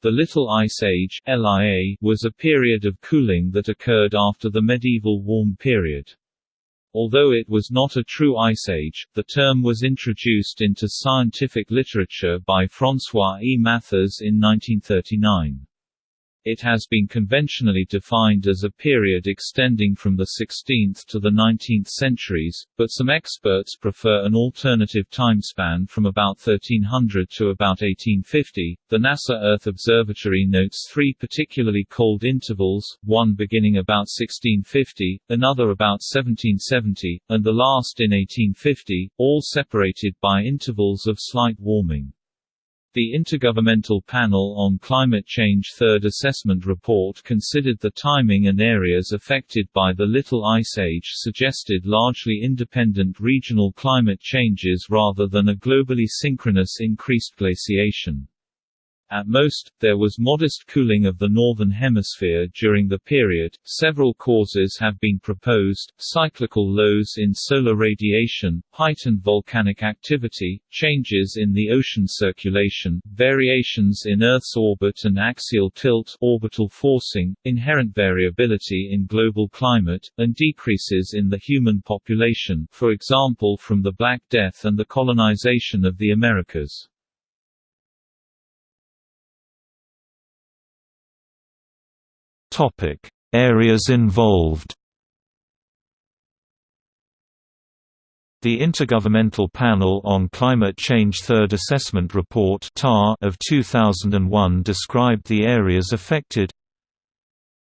The Little Ice Age (LIA) was a period of cooling that occurred after the medieval warm period. Although it was not a true ice age, the term was introduced into scientific literature by François E. Matthes in 1939. It has been conventionally defined as a period extending from the 16th to the 19th centuries, but some experts prefer an alternative timespan from about 1300 to about 1850. The NASA Earth Observatory notes three particularly cold intervals, one beginning about 1650, another about 1770, and the last in 1850, all separated by intervals of slight warming. The Intergovernmental Panel on Climate Change Third Assessment Report considered the timing and areas affected by the Little Ice Age suggested largely independent regional climate changes rather than a globally synchronous increased glaciation. At most, there was modest cooling of the Northern Hemisphere during the period. Several causes have been proposed cyclical lows in solar radiation, heightened volcanic activity, changes in the ocean circulation, variations in Earth's orbit and axial tilt, orbital forcing, inherent variability in global climate, and decreases in the human population, for example from the Black Death and the colonization of the Americas. Topic: Areas involved. The Intergovernmental Panel on Climate Change Third Assessment Report of 2001 described the areas affected.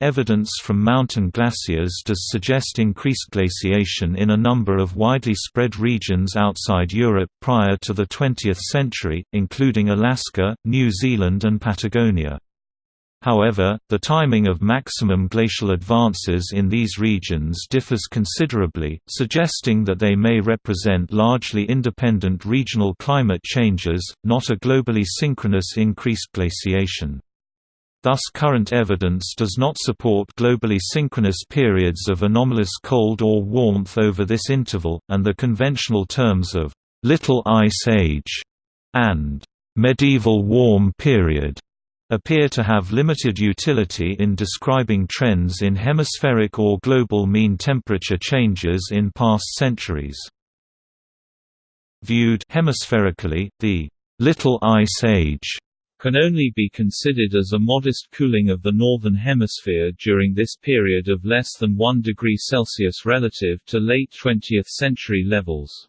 Evidence from mountain glaciers does suggest increased glaciation in a number of widely spread regions outside Europe prior to the 20th century, including Alaska, New Zealand and Patagonia. However, the timing of maximum glacial advances in these regions differs considerably, suggesting that they may represent largely independent regional climate changes, not a globally synchronous increased glaciation. Thus current evidence does not support globally synchronous periods of anomalous cold or warmth over this interval, and the conventional terms of «little ice age» and «medieval warm period» appear to have limited utility in describing trends in hemispheric or global mean temperature changes in past centuries. Viewed hemispherically, the Little Ice Age can only be considered as a modest cooling of the Northern Hemisphere during this period of less than 1 degree Celsius relative to late 20th century levels.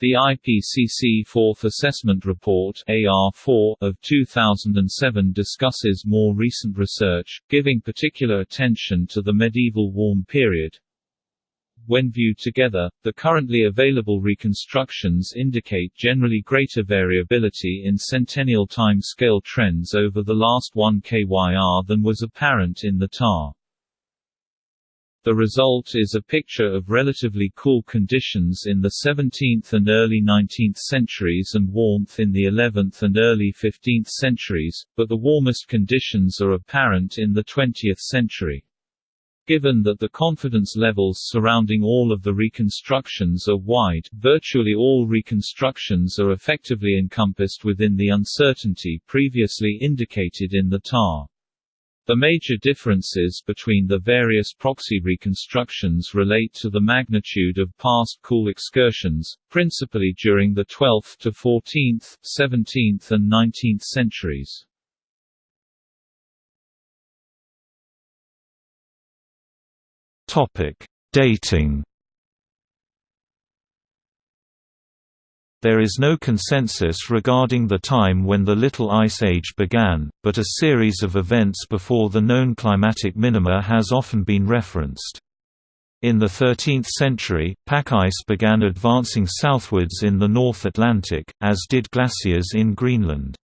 The IPCC Fourth Assessment Report AR4 of 2007 discusses more recent research, giving particular attention to the medieval warm period. When viewed together, the currently available reconstructions indicate generally greater variability in centennial time scale trends over the last 1 KYR than was apparent in the TAR. The result is a picture of relatively cool conditions in the 17th and early 19th centuries and warmth in the 11th and early 15th centuries, but the warmest conditions are apparent in the 20th century. Given that the confidence levels surrounding all of the reconstructions are wide, virtually all reconstructions are effectively encompassed within the uncertainty previously indicated in the TAR. The major differences between the various proxy reconstructions relate to the magnitude of past cool excursions, principally during the 12th to 14th, 17th and 19th centuries. Topic: Dating There is no consensus regarding the time when the Little Ice Age began, but a series of events before the known climatic minima has often been referenced. In the 13th century, pack ice began advancing southwards in the North Atlantic, as did glaciers in Greenland.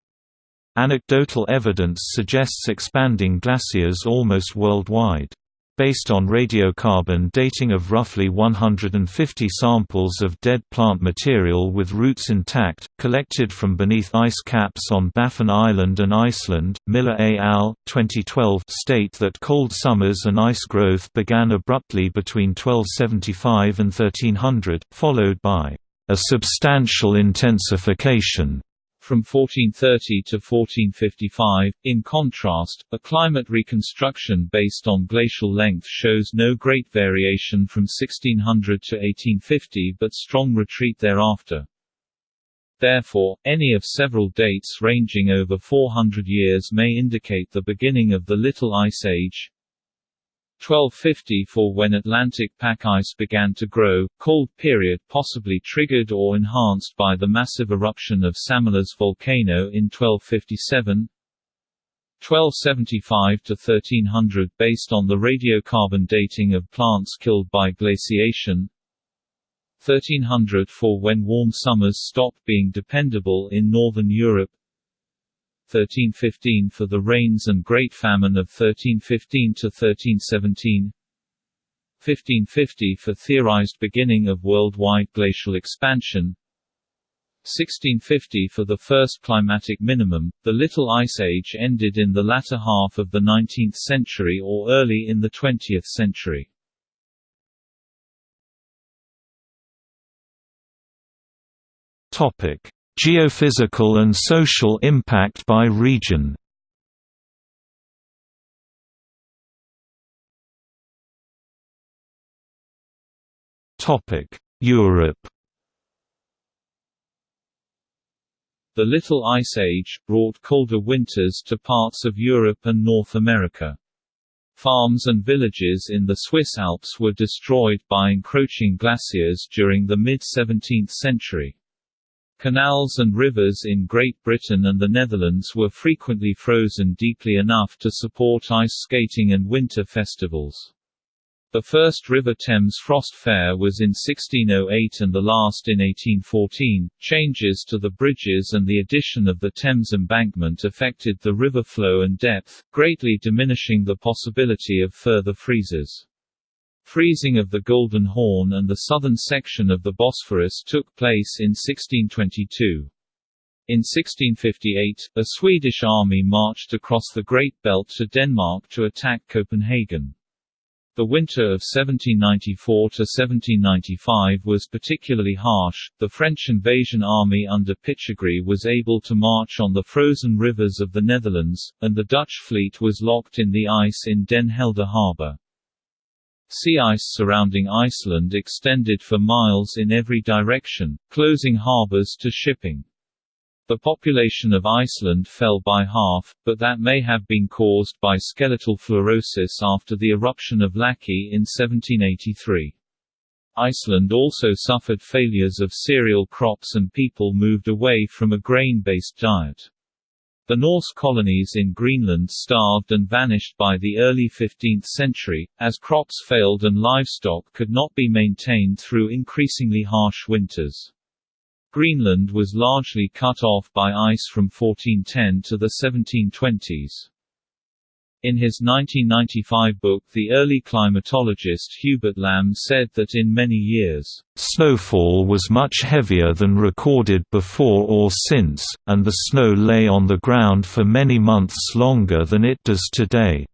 Anecdotal evidence suggests expanding glaciers almost worldwide. Based on radiocarbon dating of roughly 150 samples of dead plant material with roots intact, collected from beneath ice caps on Baffin Island and Iceland, Miller et al. 2012 state that cold summers and ice growth began abruptly between 1275 and 1300, followed by a substantial intensification From 1430 to 1455, in contrast, a climate reconstruction based on glacial length shows no great variation from 1600 to 1850 but strong retreat thereafter. Therefore, any of several dates ranging over 400 years may indicate the beginning of the Little Ice Age, 1250 for when Atlantic pack ice began to grow, cold period possibly triggered or enhanced by the massive eruption of Samalas volcano in 1257 1275 to 1300 based on the radiocarbon dating of plants killed by glaciation. 1300 for when warm summers stopped being dependable in northern Europe 1315 for the rains and Great Famine of 1315 to 1317 1550 for theorized beginning of worldwide glacial expansion 1650 for the first climatic minimum, the Little Ice Age ended in the latter half of the 19th century or early in the 20th century. Topic: Geophysical and social impact by region Europe The Little Ice Age, brought colder winters to parts of Europe and North America. Farms and villages in the Swiss Alps were destroyed by encroaching glaciers during the mid-17th century. Canals and rivers in Great Britain and the Netherlands were frequently frozen deeply enough to support ice skating and winter festivals. The first River Thames Frost Fair was in 1608 and the last in 1814. Changes to the bridges and the addition of the Thames embankment affected the river flow and depth, greatly diminishing the possibility of further freezes. Freezing of the Golden Horn and the southern section of the Bosphorus took place in 1622. In 1658, a Swedish army marched across the Great Belt to Denmark to attack Copenhagen. The winter of 1794 to 1795 was particularly harsh. The French invasion army under Pichegru was able to march on the frozen rivers of the Netherlands, and the Dutch fleet was locked in the ice in Den Helder harbour. Sea ice surrounding Iceland extended for miles in every direction, closing harbors to shipping. The population of Iceland fell by half, but that may have been caused by skeletal fluorosis after the eruption of Laki in 1783. Iceland also suffered failures of cereal crops and people moved away from a grain-based diet. The Norse colonies in Greenland starved and vanished by the early 15th century, as crops failed and livestock could not be maintained through increasingly harsh winters. Greenland was largely cut off by ice from 1410 to the 1720s. In his 1995 book The Early Climatologist Hubert Lamb said that in many years, "...snowfall was much heavier than recorded before or since, and the snow lay on the ground for many months longer than it does today."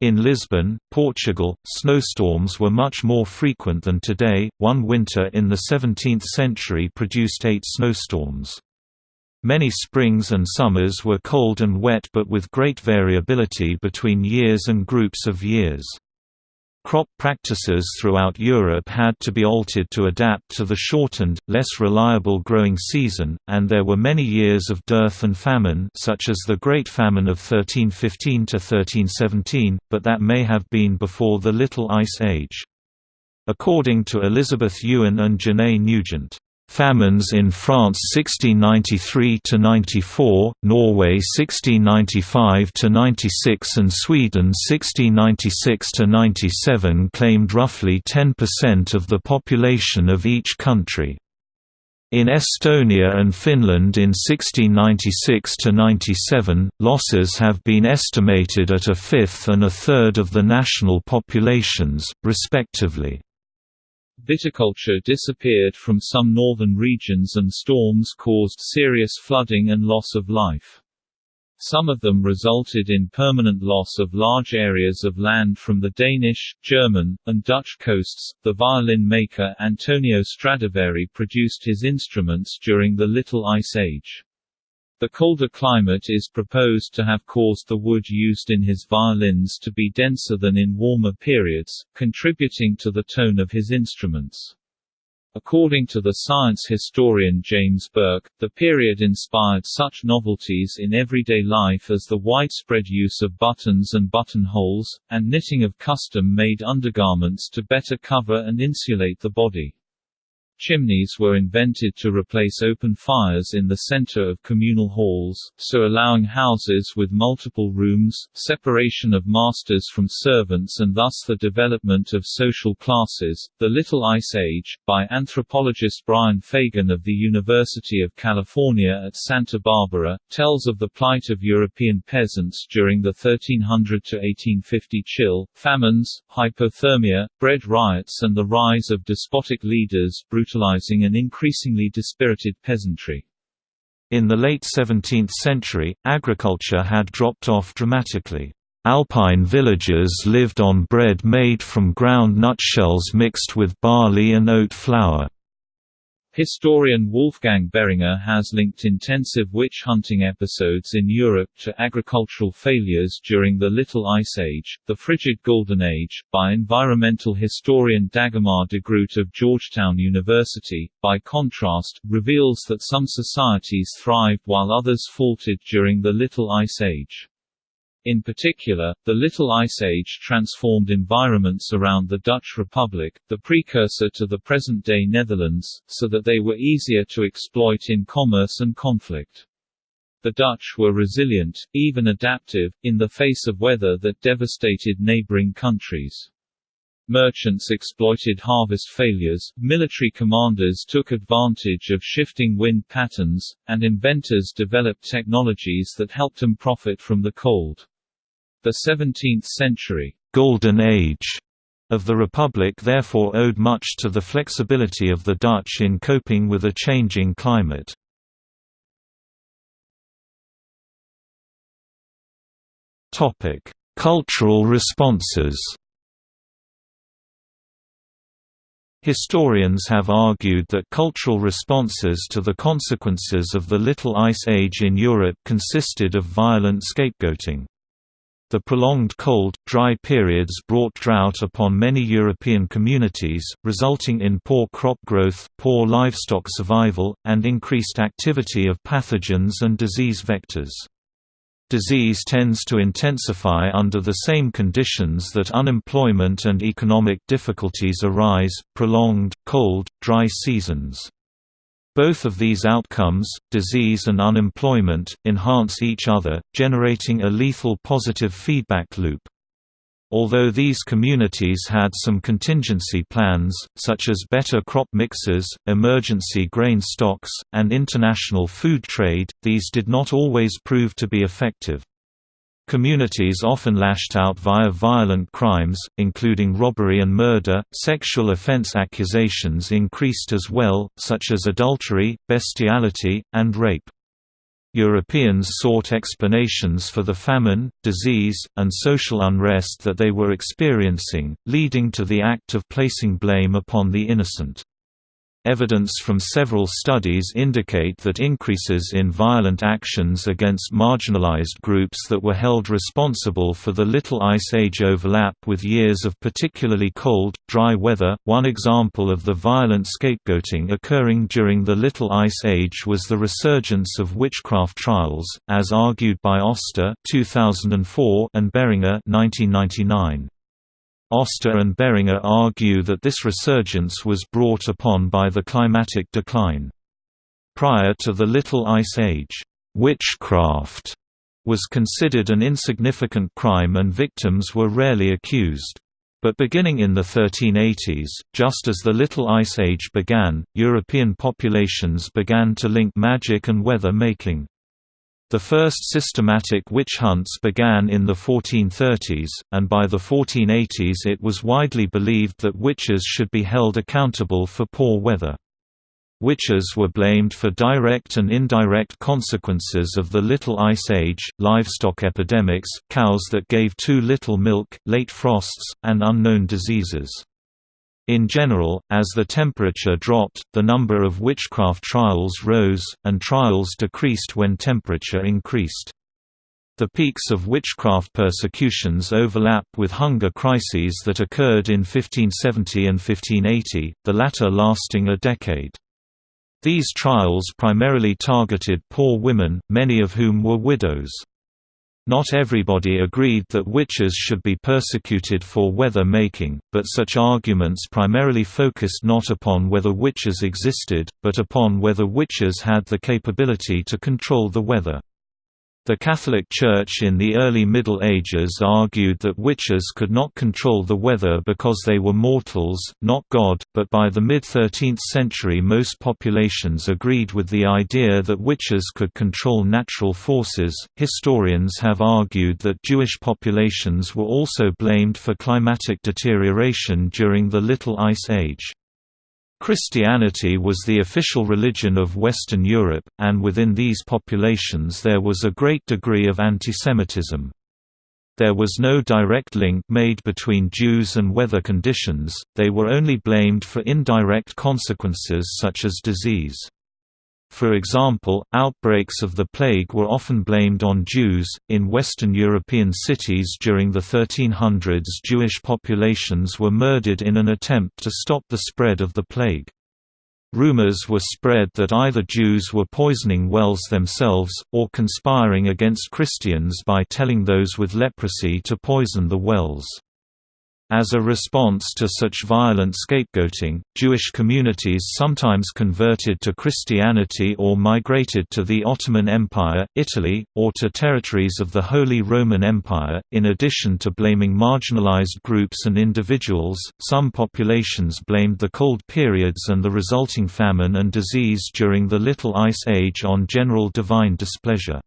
In Lisbon, Portugal, snowstorms were much more frequent than today. One winter in the 17th century produced eight snowstorms. Many springs and summers were cold and wet but with great variability between years and groups of years. Crop practices throughout Europe had to be altered to adapt to the shortened, less reliable growing season, and there were many years of dearth and famine such as the Great Famine of 1315–1317, but that may have been before the Little Ice Age. According to Elizabeth Ewan and Janay Nugent, Famines in France 1693–94, Norway 1695–96 and Sweden 1696–97 claimed roughly 10% of the population of each country. In Estonia and Finland in 1696–97, losses have been estimated at a fifth and a third of the national populations, respectively. Viticulture disappeared from some northern regions and storms caused serious flooding and loss of life. Some of them resulted in permanent loss of large areas of land from the Danish, German, and Dutch coasts. The violin maker Antonio Stradivari produced his instruments during the Little Ice Age. The colder climate is proposed to have caused the wood used in his violins to be denser than in warmer periods, contributing to the tone of his instruments. According to the science historian James Burke, the period inspired such novelties in everyday life as the widespread use of buttons and buttonholes, and knitting of custom-made undergarments to better cover and insulate the body. Chimneys were invented to replace open fires in the center of communal halls, so allowing houses with multiple rooms, separation of masters from servants and thus the development of social classes. The Little Ice Age, by anthropologist Brian Fagan of the University of California at Santa Barbara, tells of the plight of European peasants during the 1300 to 1850 chill, famines, hypothermia, bread riots and the rise of despotic leaders brutalizing an increasingly dispirited peasantry. In the late 17th century, agriculture had dropped off dramatically. Alpine villagers lived on bread made from ground nutshells mixed with barley and oat flour. Historian Wolfgang Behringer has linked intensive witch hunting episodes in Europe to agricultural failures during the Little Ice Age, the Frigid Golden Age, by environmental historian Dagmar Degroot of Georgetown University, by contrast, reveals that some societies thrived while others faltered during the Little Ice Age. In particular, the Little Ice Age transformed environments around the Dutch Republic, the precursor to the present-day Netherlands, so that they were easier to exploit in commerce and conflict. The Dutch were resilient, even adaptive, in the face of weather that devastated neighboring countries. Merchants exploited harvest failures, military commanders took advantage of shifting wind patterns, and inventors developed technologies that helped them profit from the cold. The 17th-century «Golden Age» of the Republic therefore owed much to the flexibility of the Dutch in coping with a changing climate. Cultural responses Historians have argued that cultural responses to the consequences of the Little Ice Age in Europe consisted of violent scapegoating. The prolonged cold, dry periods brought drought upon many European communities, resulting in poor crop growth, poor livestock survival, and increased activity of pathogens and disease vectors. Disease tends to intensify under the same conditions that unemployment and economic difficulties arise, prolonged, cold, dry seasons. Both of these outcomes, disease and unemployment, enhance each other, generating a lethal positive feedback loop. Although these communities had some contingency plans, such as better crop mixes, emergency grain stocks, and international food trade, these did not always prove to be effective. Communities often lashed out via violent crimes, including robbery and murder. Sexual offense accusations increased as well, such as adultery, bestiality, and rape. Europeans sought explanations for the famine, disease, and social unrest that they were experiencing, leading to the act of placing blame upon the innocent. Evidence from several studies indicate that increases in violent actions against marginalized groups that were held responsible for the Little Ice Age overlap with years of particularly cold, dry weather. One example of the violent scapegoating occurring during the Little Ice Age was the resurgence of witchcraft trials, as argued by Oster (2004) and Behringer (1999). Oster and Behringer argue that this resurgence was brought upon by the climatic decline. Prior to the Little Ice Age, witchcraft was considered an insignificant crime and victims were rarely accused. But beginning in the 1380s, just as the Little Ice Age began, European populations began to link magic and weather making. The first systematic witch hunts began in the 1430s, and by the 1480s it was widely believed that witches should be held accountable for poor weather. Witches were blamed for direct and indirect consequences of the Little Ice Age, livestock epidemics, cows that gave too little milk, late frosts, and unknown diseases. In general, as the temperature dropped, the number of witchcraft trials rose, and trials decreased when temperature increased. The peaks of witchcraft persecutions overlap with hunger crises that occurred in 1570 and 1580, the latter lasting a decade. These trials primarily targeted poor women, many of whom were widows. Not everybody agreed that witches should be persecuted for weather making, but such arguments primarily focused not upon whether witches existed, but upon whether witches had the capability to control the weather. The Catholic Church in the early Middle Ages argued that witches could not control the weather because they were mortals, not God, but by the mid-13th century most populations agreed with the idea that witches could control natural forces. Historians have argued that Jewish populations were also blamed for climatic deterioration during the Little Ice Age. Christianity was the official religion of Western Europe, and within these populations there was a great degree of antisemitism. There was no direct link made between Jews and weather conditions, they were only blamed for indirect consequences such as disease. For example, outbreaks of the plague were often blamed on Jews. In Western European cities during the 1300s, Jewish populations were murdered in an attempt to stop the spread of the plague. Rumors were spread that either Jews were poisoning wells themselves, or conspiring against Christians by telling those with leprosy to poison the wells. As a response to such violent scapegoating, Jewish communities sometimes converted to Christianity or migrated to the Ottoman Empire, Italy, or to territories of the Holy Roman Empire. In addition to blaming marginalized groups and individuals, some populations blamed the cold periods and the resulting famine and disease during the Little Ice Age on general divine displeasure.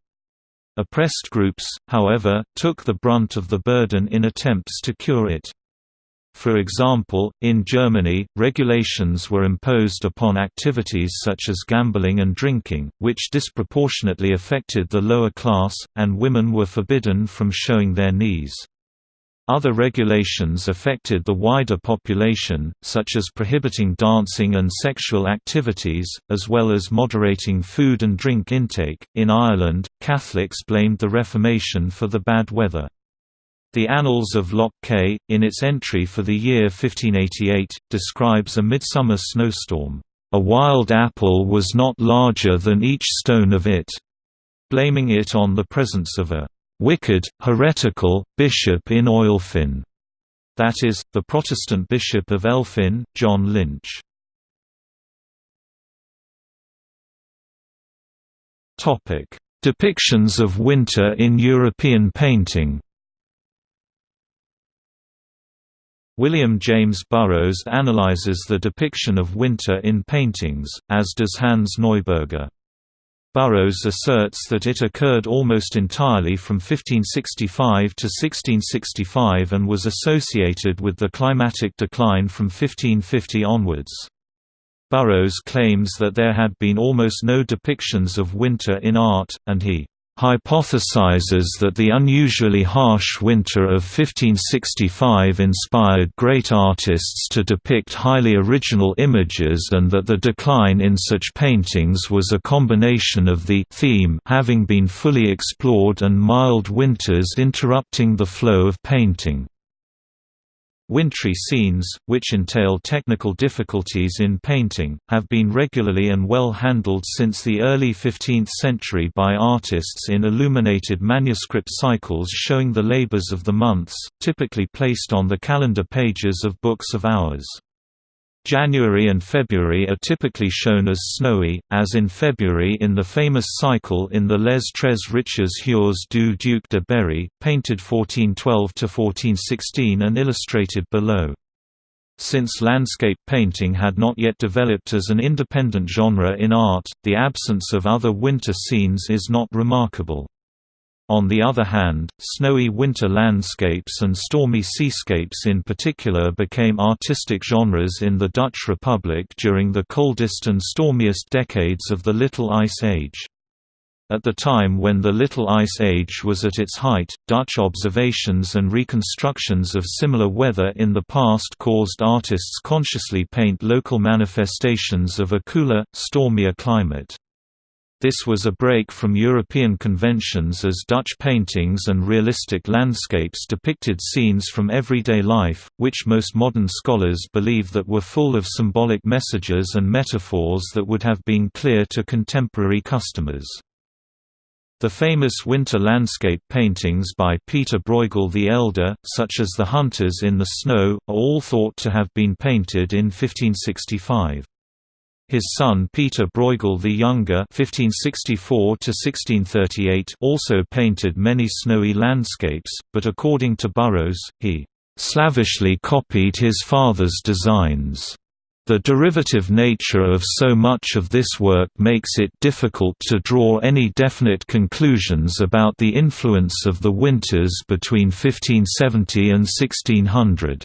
Oppressed groups, however, took the brunt of the burden in attempts to cure it. For example, in Germany, regulations were imposed upon activities such as gambling and drinking, which disproportionately affected the lower class, and women were forbidden from showing their knees. Other regulations affected the wider population, such as prohibiting dancing and sexual activities, as well as moderating food and drink intake. In Ireland, Catholics blamed the Reformation for the bad weather. The Annals of Loch Cé, in its entry for the year 1588, describes a midsummer snowstorm. A wild apple was not larger than each stone of it, blaming it on the presence of a wicked, heretical, bishop in Oilfinn. That is, the Protestant Bishop of Elphin, John Lynch. Depictions of winter in European painting William James Burroughs analyzes the depiction of winter in paintings, as does Hans Neuberger. Burroughs asserts that it occurred almost entirely from 1565 to 1665 and was associated with the climatic decline from 1550 onwards. Burroughs claims that there had been almost no depictions of winter in art, and he hypothesizes that the unusually harsh winter of 1565 inspired great artists to depict highly original images and that the decline in such paintings was a combination of the theme having been fully explored and mild winters interrupting the flow of painting. Wintry scenes, which entail technical difficulties in painting, have been regularly and well handled since the early 15th century by artists in illuminated manuscript cycles showing the labors of the months, typically placed on the calendar pages of books of hours. January and February are typically shown as snowy, as in February in the famous cycle in the Les Tres Riches Heures du Duc de Berry, painted 1412–1416 and illustrated below. Since landscape painting had not yet developed as an independent genre in art, the absence of other winter scenes is not remarkable. On the other hand, snowy winter landscapes and stormy seascapes in particular became artistic genres in the Dutch Republic during the coldest and stormiest decades of the Little Ice Age. At the time when the Little Ice Age was at its height, Dutch observations and reconstructions of similar weather in the past caused artists consciously paint local manifestations of a cooler, stormier climate. This was a break from European conventions as Dutch paintings and realistic landscapes depicted scenes from everyday life, which most modern scholars believe that were full of symbolic messages and metaphors that would have been clear to contemporary customers. The famous winter landscape paintings by Peter Bruegel the Elder, such as The Hunters in the Snow, are all thought to have been painted in 1565. His son Peter Bruegel the Younger (1564–1638) also painted many snowy landscapes, but according to Burroughs, he slavishly copied his father's designs. The derivative nature of so much of this work makes it difficult to draw any definite conclusions about the influence of the winters between 1570 and 1600.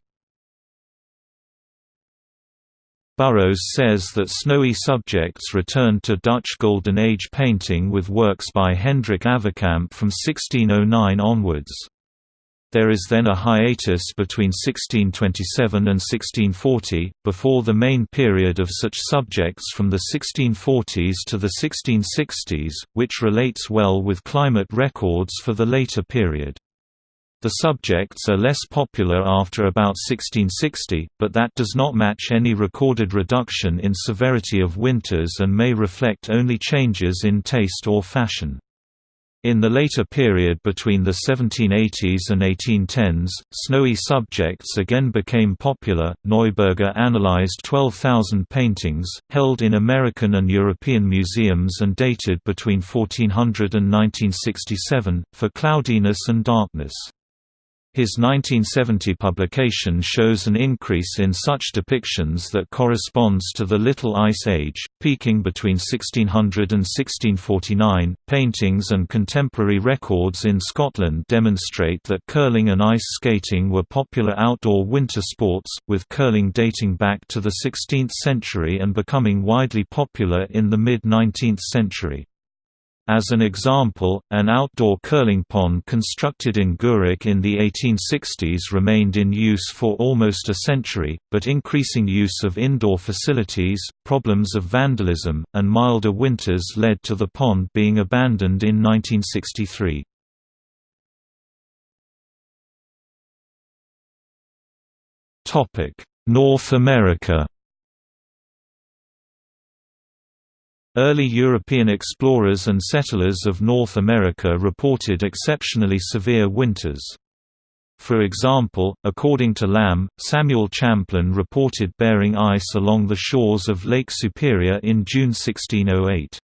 Burroughs says that snowy subjects returned to Dutch Golden Age painting with works by Hendrik Avercamp from 1609 onwards. There is then a hiatus between 1627 and 1640, before the main period of such subjects from the 1640s to the 1660s, which relates well with climate records for the later period. The subjects are less popular after about 1660, but that does not match any recorded reduction in severity of winters and may reflect only changes in taste or fashion. In the later period between the 1780s and 1810s, snowy subjects again became popular. Neuberger analyzed 12,000 paintings, held in American and European museums and dated between 1400 and 1967, for cloudiness and darkness. His 1970 publication shows an increase in such depictions that corresponds to the Little Ice Age, peaking between 1600 and 1649. Paintings and contemporary records in Scotland demonstrate that curling and ice skating were popular outdoor winter sports, with curling dating back to the 16th century and becoming widely popular in the mid 19th century. As an example, an outdoor curling pond constructed in Gourock in the 1860s remained in use for almost a century, but increasing use of indoor facilities, problems of vandalism, and milder winters led to the pond being abandoned in 1963. North America Early European explorers and settlers of North America reported exceptionally severe winters. For example, according to Lamb, Samuel Champlain reported bearing ice along the shores of Lake Superior in June 1608.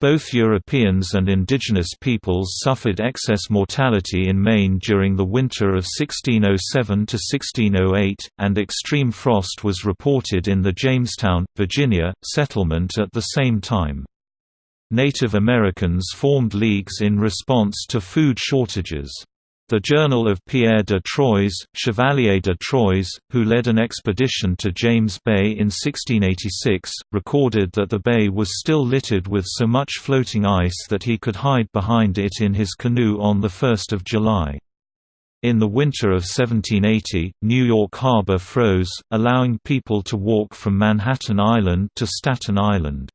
Both Europeans and indigenous peoples suffered excess mortality in Maine during the winter of 1607–1608, and extreme frost was reported in the Jamestown, Virginia, settlement at the same time. Native Americans formed leagues in response to food shortages. The Journal of Pierre de Troyes, Chevalier de Troyes, who led an expedition to James Bay in 1686, recorded that the bay was still littered with so much floating ice that he could hide behind it in his canoe on 1 July. In the winter of 1780, New York Harbor froze, allowing people to walk from Manhattan Island to Staten Island.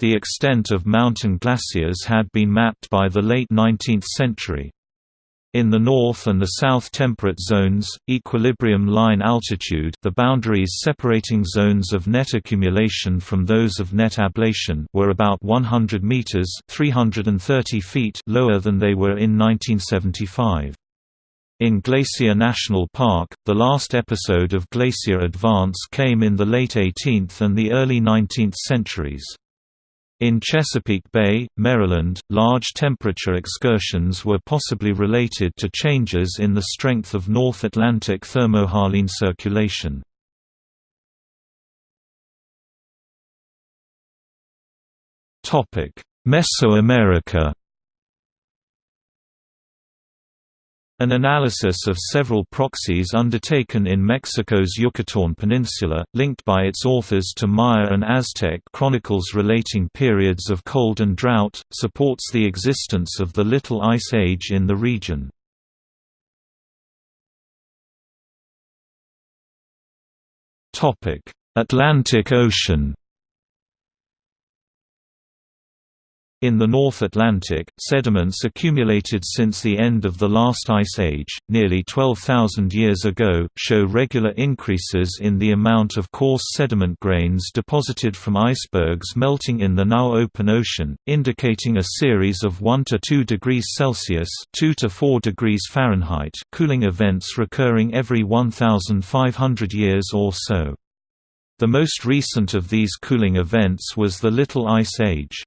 The extent of mountain glaciers had been mapped by the late 19th century. In the north and the south temperate zones, equilibrium line altitude the boundaries separating zones of net accumulation from those of net ablation were about 100 meters 330 feet lower than they were in 1975. In Glacier National Park, the last episode of glacier advance came in the late 18th and the early 19th centuries. In Chesapeake Bay, Maryland, large temperature excursions were possibly related to changes in the strength of North Atlantic thermohaline circulation. Mesoamerica An analysis of several proxies undertaken in Mexico's Yucatán Peninsula, linked by its authors to Maya and Aztec chronicles relating periods of cold and drought, supports the existence of the Little Ice Age in the region. Atlantic Ocean In the North Atlantic, sediments accumulated since the end of the last ice age, nearly 12,000 years ago, show regular increases in the amount of coarse sediment grains deposited from icebergs melting in the now open ocean, indicating a series of 1 to 2 degrees Celsius, 2 to 4 degrees Fahrenheit cooling events recurring every 1,500 years or so. The most recent of these cooling events was the Little Ice Age.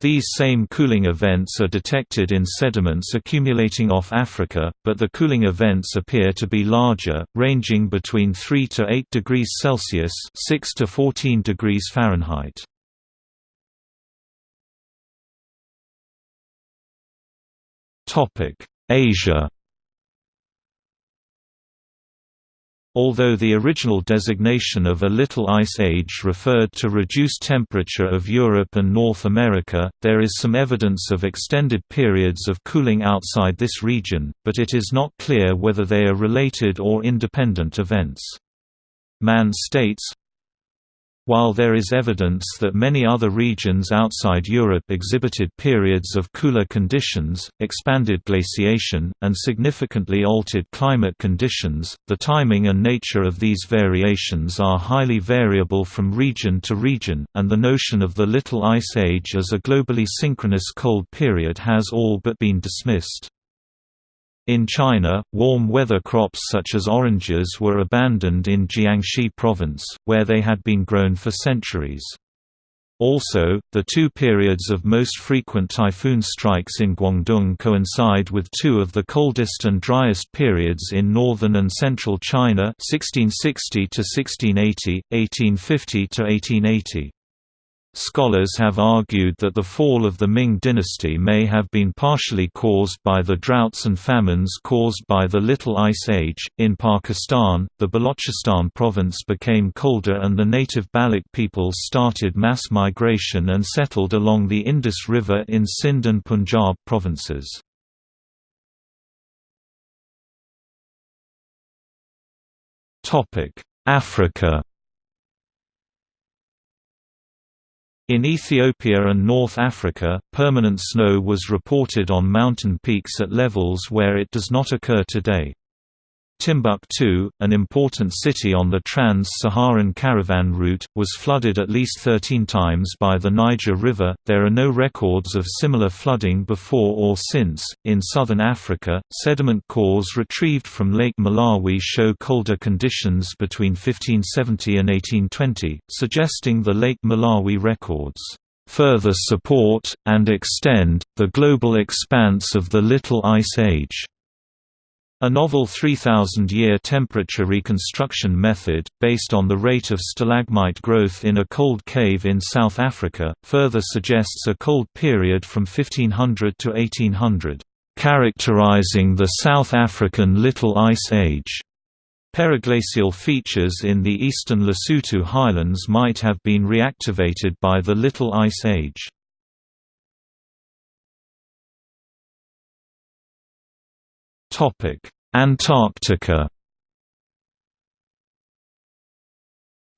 These same cooling events are detected in sediments accumulating off Africa, but the cooling events appear to be larger, ranging between 3 to 8 degrees Celsius (6 to 14 degrees Fahrenheit). Topic: Asia Although the original designation of a Little Ice Age referred to reduced temperature of Europe and North America, there is some evidence of extended periods of cooling outside this region, but it is not clear whether they are related or independent events. Mann states, while there is evidence that many other regions outside Europe exhibited periods of cooler conditions, expanded glaciation, and significantly altered climate conditions, the timing and nature of these variations are highly variable from region to region, and the notion of the Little Ice Age as a globally synchronous cold period has all but been dismissed. In China, warm weather crops such as oranges were abandoned in Jiangxi province, where they had been grown for centuries. Also, the two periods of most frequent typhoon strikes in Guangdong coincide with two of the coldest and driest periods in northern and central China 1660 to 1680, 1850 to 1880. Scholars have argued that the fall of the Ming dynasty may have been partially caused by the droughts and famines caused by the Little Ice Age. In Pakistan, the Balochistan province became colder and the native Baloch people started mass migration and settled along the Indus River in Sindh and Punjab provinces. Africa In Ethiopia and North Africa, permanent snow was reported on mountain peaks at levels where it does not occur today. Timbuktu, an important city on the trans-Saharan caravan route, was flooded at least 13 times by the Niger River. There are no records of similar flooding before or since. In southern Africa, sediment cores retrieved from Lake Malawi show colder conditions between 1570 and 1820, suggesting the Lake Malawi records further support, and extend, the global expanse of the Little Ice Age. A novel 3,000-year temperature reconstruction method, based on the rate of stalagmite growth in a cold cave in South Africa, further suggests a cold period from 1500 to 1800, characterizing the South African Little Ice Age. Periglacial features in the eastern Lesotho highlands might have been reactivated by the Little Ice Age. Antarctica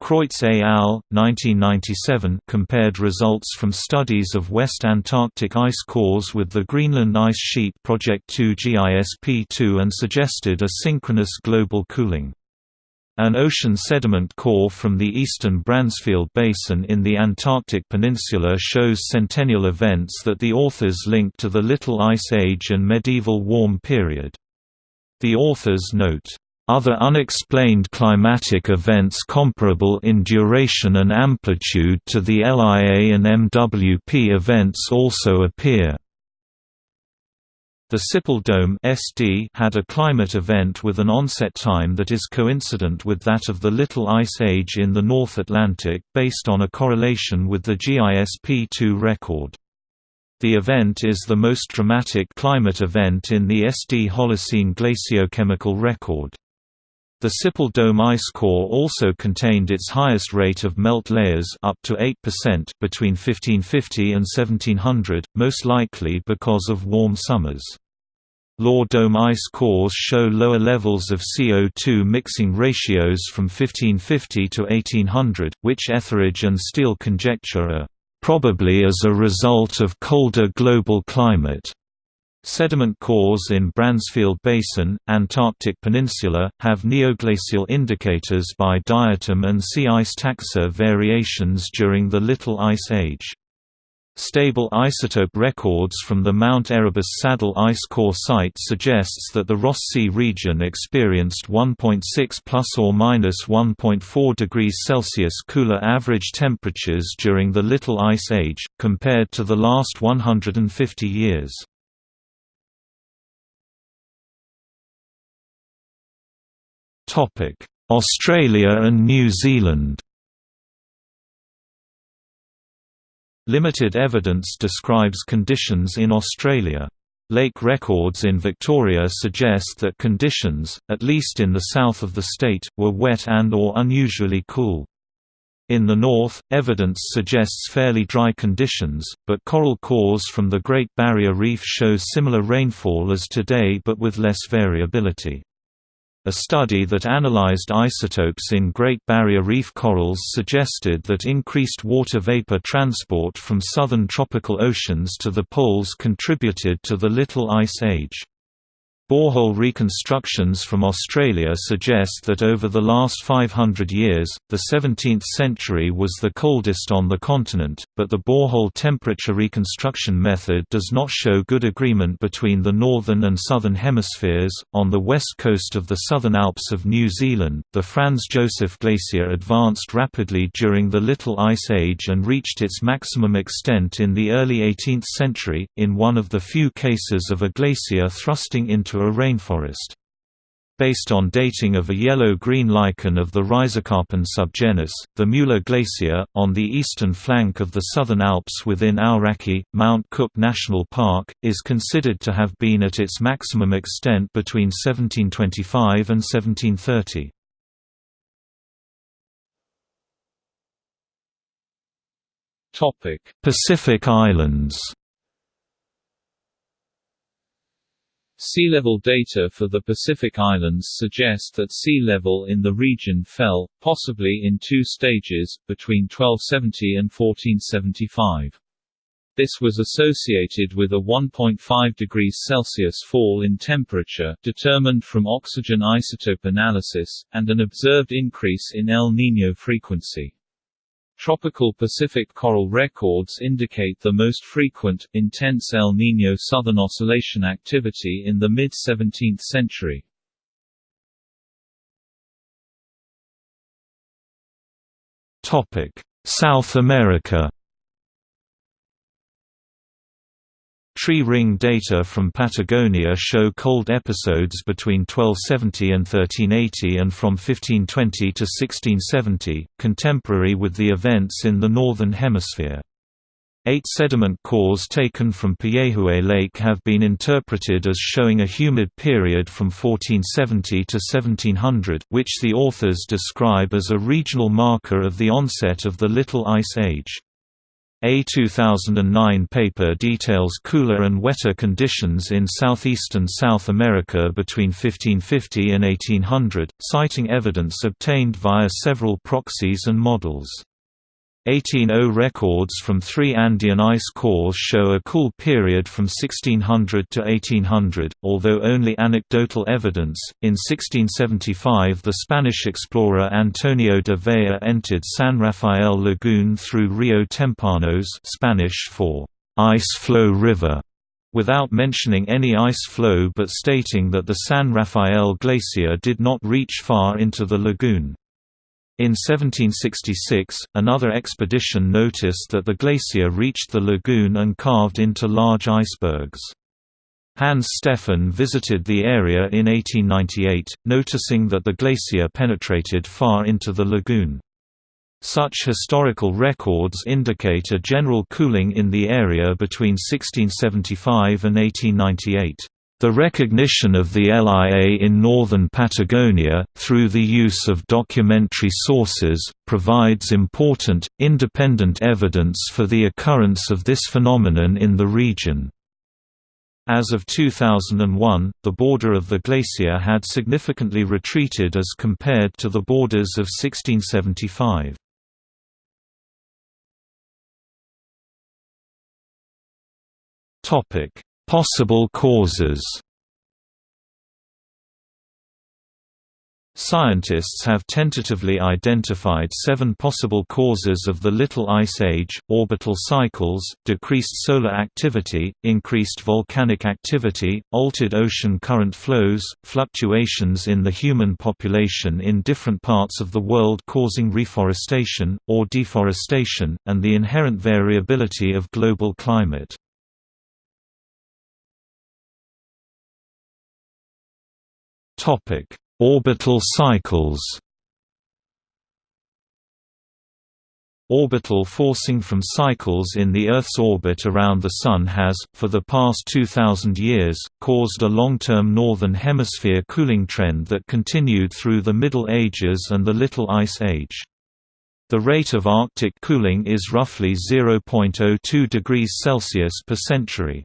Kreutz et al. 1997 compared results from studies of West Antarctic ice cores with the Greenland Ice Sheet Project 2 GISP2 and suggested a synchronous global cooling. An ocean sediment core from the eastern Bransfield Basin in the Antarctic Peninsula shows centennial events that the authors link to the Little Ice Age and medieval warm period. The authors note, "...other unexplained climatic events comparable in duration and amplitude to the LIA and MWP events also appear." The Siple Dome SD had a climate event with an onset time that is coincident with that of the Little Ice Age in the North Atlantic, based on a correlation with the GISP-2 record. The event is the most dramatic climate event in the SD Holocene glaciochemical record. The Siple Dome ice core also contained its highest rate of melt layers up to 8% between 1550 and 1700, most likely because of warm summers. Law dome ice cores show lower levels of CO2 mixing ratios from 1550 to 1800, which Etheridge and Steele conjecture are probably as a result of colder global climate. Sediment cores in Bransfield Basin, Antarctic Peninsula, have neoglacial indicators by diatom and sea ice taxa variations during the Little Ice Age. Stable isotope records from the Mount Erebus Saddle Ice Core site suggests that the Ross Sea region experienced 1.6 plus or minus 1.4 degrees Celsius cooler average temperatures during the Little Ice Age, compared to the last 150 years. Australia and New Zealand Limited evidence describes conditions in Australia. Lake records in Victoria suggest that conditions, at least in the south of the state, were wet and or unusually cool. In the north, evidence suggests fairly dry conditions, but coral cores from the Great Barrier Reef show similar rainfall as today but with less variability. A study that analyzed isotopes in Great Barrier Reef corals suggested that increased water vapor transport from southern tropical oceans to the poles contributed to the Little Ice Age. Borehole reconstructions from Australia suggest that over the last 500 years, the 17th century was the coldest on the continent, but the borehole temperature reconstruction method does not show good agreement between the northern and southern hemispheres. On the west coast of the Southern Alps of New Zealand, the Franz Josef Glacier advanced rapidly during the Little Ice Age and reached its maximum extent in the early 18th century, in one of the few cases of a glacier thrusting into a rainforest. Based on dating of a yellow-green lichen of the Rhizocarpon subgenus, the Mueller Glacier, on the eastern flank of the Southern Alps within Aoraki, Mount Cook National Park, is considered to have been at its maximum extent between 1725 and 1730. Pacific Islands Sea level data for the Pacific Islands suggest that sea level in the region fell, possibly in two stages, between 1270 and 1475. This was associated with a 1.5 degrees Celsius fall in temperature determined from oxygen isotope analysis, and an observed increase in El Niño frequency. Tropical Pacific coral records indicate the most frequent, intense El Niño southern oscillation activity in the mid-17th century. South America Tree ring data from Patagonia show cold episodes between 1270 and 1380 and from 1520 to 1670, contemporary with the events in the Northern Hemisphere. Eight sediment cores taken from Puyehue Lake have been interpreted as showing a humid period from 1470 to 1700, which the authors describe as a regional marker of the onset of the Little Ice Age. A 2009 paper details cooler and wetter conditions in southeastern South America between 1550 and 1800, citing evidence obtained via several proxies and models. 1800 records from three Andean ice cores show a cool period from 1600 to 1800, although only anecdotal evidence. In 1675, the Spanish explorer Antonio de Vea entered San Rafael Lagoon through Rio Tempanos, Spanish for ice floe river, without mentioning any ice floe but stating that the San Rafael Glacier did not reach far into the lagoon. In 1766, another expedition noticed that the glacier reached the lagoon and carved into large icebergs. Hans Steffen visited the area in 1898, noticing that the glacier penetrated far into the lagoon. Such historical records indicate a general cooling in the area between 1675 and 1898. The recognition of the LIA in northern Patagonia, through the use of documentary sources, provides important, independent evidence for the occurrence of this phenomenon in the region. As of 2001, the border of the glacier had significantly retreated as compared to the borders of 1675. Topic: Possible causes. Scientists have tentatively identified seven possible causes of the Little Ice Age, orbital cycles, decreased solar activity, increased volcanic activity, altered ocean current flows, fluctuations in the human population in different parts of the world causing reforestation, or deforestation, and the inherent variability of global climate. Topic: Orbital cycles. Orbital forcing from cycles in the Earth's orbit around the Sun has, for the past 2,000 years, caused a long-term Northern Hemisphere cooling trend that continued through the Middle Ages and the Little Ice Age. The rate of Arctic cooling is roughly 0.02 degrees Celsius per century.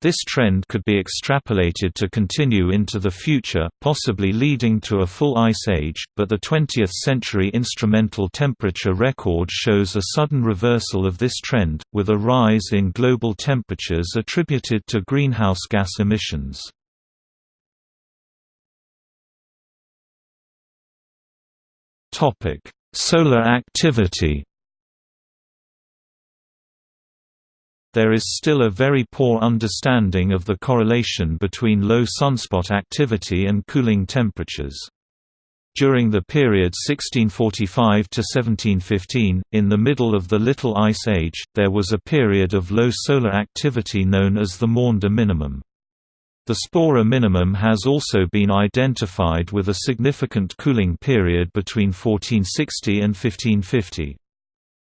This trend could be extrapolated to continue into the future, possibly leading to a full ice age, but the 20th-century instrumental temperature record shows a sudden reversal of this trend, with a rise in global temperatures attributed to greenhouse gas emissions. Solar activity There is still a very poor understanding of the correlation between low sunspot activity and cooling temperatures. During the period 1645 to 1715, in the middle of the Little Ice Age, there was a period of low solar activity known as the Maunder minimum. The Spörer minimum has also been identified with a significant cooling period between 1460 and 1550.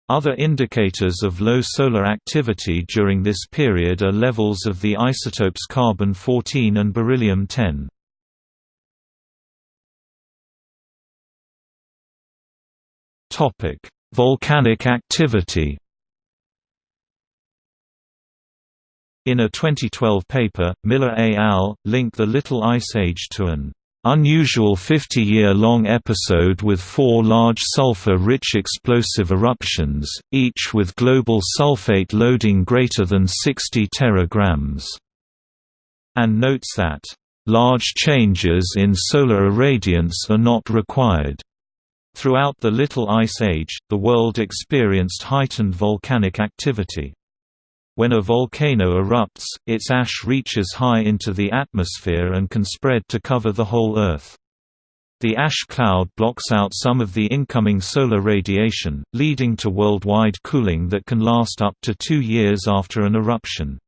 Other indicators of low solar activity during this period are levels of the isotopes carbon-14 and beryllium-10. Volcanic activity In a 2012 paper, Miller et al. link the Little Ice Age to an unusual 50-year-long episode with four large sulfur-rich explosive eruptions, each with global sulfate loading greater than 60 teragrams, and notes that, "...large changes in solar irradiance are not required." Throughout the Little Ice Age, the world experienced heightened volcanic activity. When a volcano erupts, its ash reaches high into the atmosphere and can spread to cover the whole Earth. The ash cloud blocks out some of the incoming solar radiation, leading to worldwide cooling that can last up to two years after an eruption.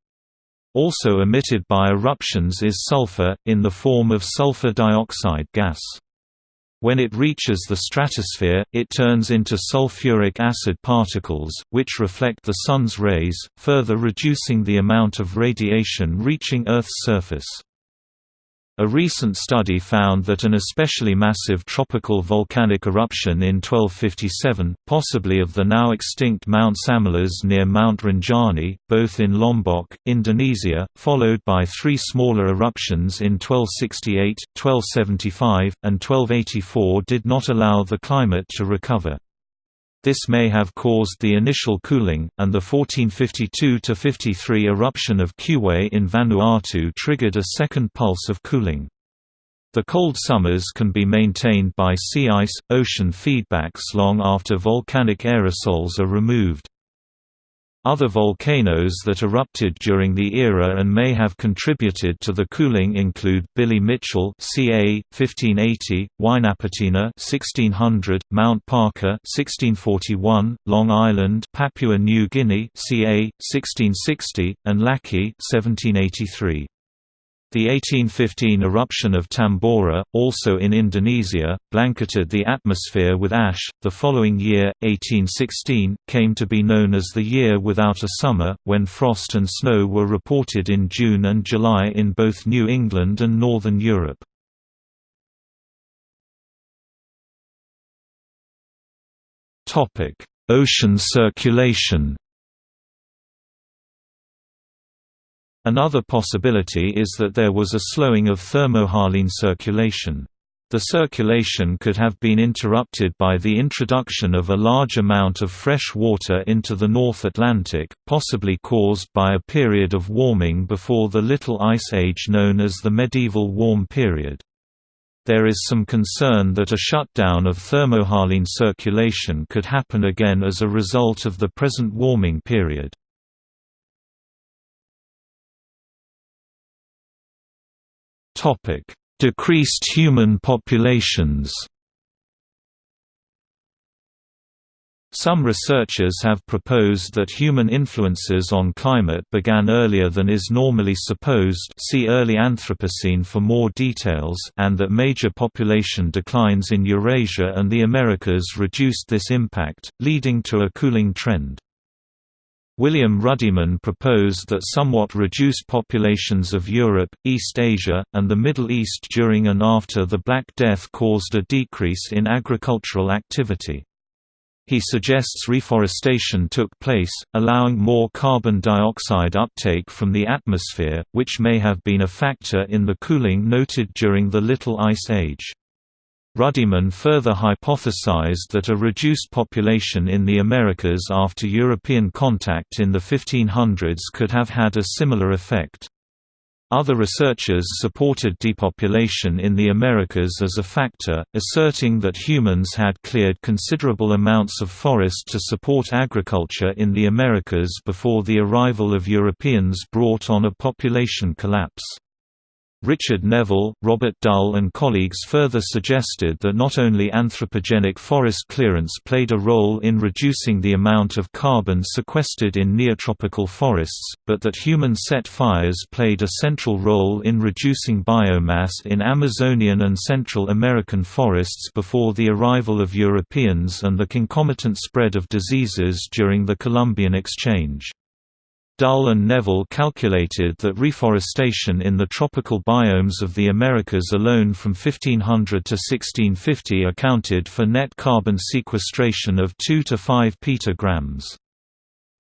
Also emitted by eruptions is sulfur, in the form of sulfur dioxide gas. When it reaches the stratosphere, it turns into sulfuric acid particles, which reflect the Sun's rays, further reducing the amount of radiation reaching Earth's surface. A recent study found that an especially massive tropical volcanic eruption in 1257, possibly of the now extinct Mount Samalas near Mount Rinjani, both in Lombok, Indonesia, followed by three smaller eruptions in 1268, 1275, and 1284 did not allow the climate to recover. This may have caused the initial cooling, and the 1452–53 eruption of Kuwae in Vanuatu triggered a second pulse of cooling. The cold summers can be maintained by sea ice, ocean feedbacks long after volcanic aerosols are removed. Other volcanoes that erupted during the era and may have contributed to the cooling include Billy Mitchell (ca. 1580), Huaynaputina (1600), Mount Parker (1641), Long Island, Papua New Guinea (ca. 1660), and Laki (1783). The 1815 eruption of Tambora, also in Indonesia, blanketed the atmosphere with ash. The following year, 1816, came to be known as the Year Without a Summer, when frost and snow were reported in June and July in both New England and Northern Europe. Ocean circulation Another possibility is that there was a slowing of thermohaline circulation. The circulation could have been interrupted by the introduction of a large amount of fresh water into the North Atlantic, possibly caused by a period of warming before the Little Ice Age known as the Medieval Warm Period. There is some concern that a shutdown of thermohaline circulation could happen again as a result of the present warming period. Decreased human populations Some researchers have proposed that human influences on climate began earlier than is normally supposed see early Anthropocene for more details and that major population declines in Eurasia and the Americas reduced this impact, leading to a cooling trend. William Ruddiman proposed that somewhat reduced populations of Europe, East Asia, and the Middle East during and after the Black Death caused a decrease in agricultural activity. He suggests reforestation took place, allowing more carbon dioxide uptake from the atmosphere, which may have been a factor in the cooling noted during the Little Ice Age. Ruddiman further hypothesized that a reduced population in the Americas after European contact in the 1500s could have had a similar effect. Other researchers supported depopulation in the Americas as a factor, asserting that humans had cleared considerable amounts of forest to support agriculture in the Americas before the arrival of Europeans brought on a population collapse. Richard Nevle, Robert Dull and colleagues further suggested that not only anthropogenic forest clearance played a role in reducing the amount of carbon sequestered in neotropical forests, but that human set fires played a central role in reducing biomass in Amazonian and Central American forests before the arrival of Europeans and the concomitant spread of diseases during the Columbian Exchange. Dull and Nevle calculated that reforestation in the tropical biomes of the Americas alone from 1500 to 1650 accounted for net carbon sequestration of 2 to 5 petagrams.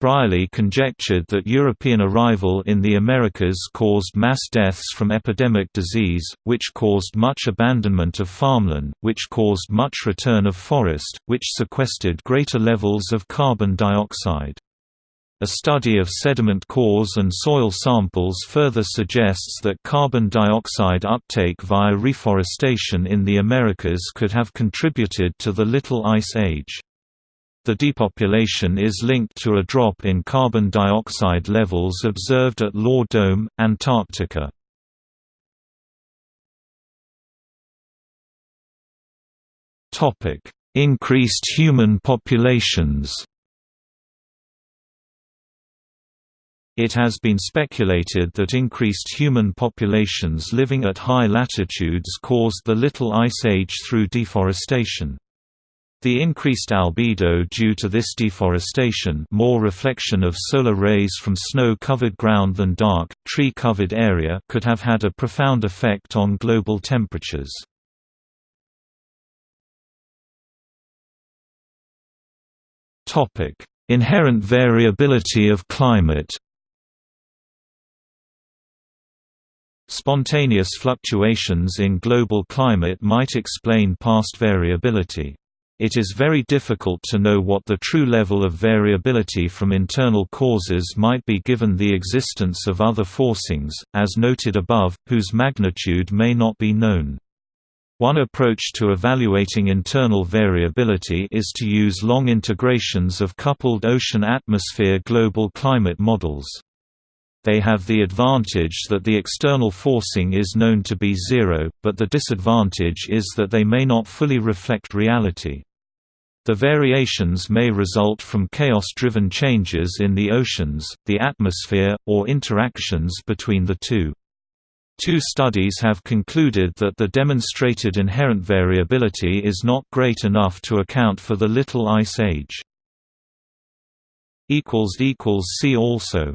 Brierley conjectured that European arrival in the Americas caused mass deaths from epidemic disease, which caused much abandonment of farmland, which caused much return of forest, which sequestered greater levels of carbon dioxide. A study of sediment cores and soil samples further suggests that carbon dioxide uptake via reforestation in the Americas could have contributed to the Little Ice Age. The depopulation is linked to a drop in carbon dioxide levels observed at Law Dome, Antarctica. Increased human populations It has been speculated that increased human populations living at high latitudes caused the Little Ice Age through deforestation. The increased albedo due to this deforestation more reflection of solar rays from snow-covered ground than dark, tree-covered area could have had a profound effect on global temperatures. Inherent variability of climate Spontaneous fluctuations in global climate might explain past variability. It is very difficult to know what the true level of variability from internal causes might be given the existence of other forcings, as noted above, whose magnitude may not be known. One approach to evaluating internal variability is to use long integrations of coupled ocean-atmosphere global climate models. They have the advantage that the external forcing is known to be zero, but the disadvantage is that they may not fully reflect reality. The variations may result from chaos-driven changes in the oceans, the atmosphere, or interactions between the two. Two studies have concluded that the demonstrated inherent variability is not great enough to account for the Little Ice Age. See also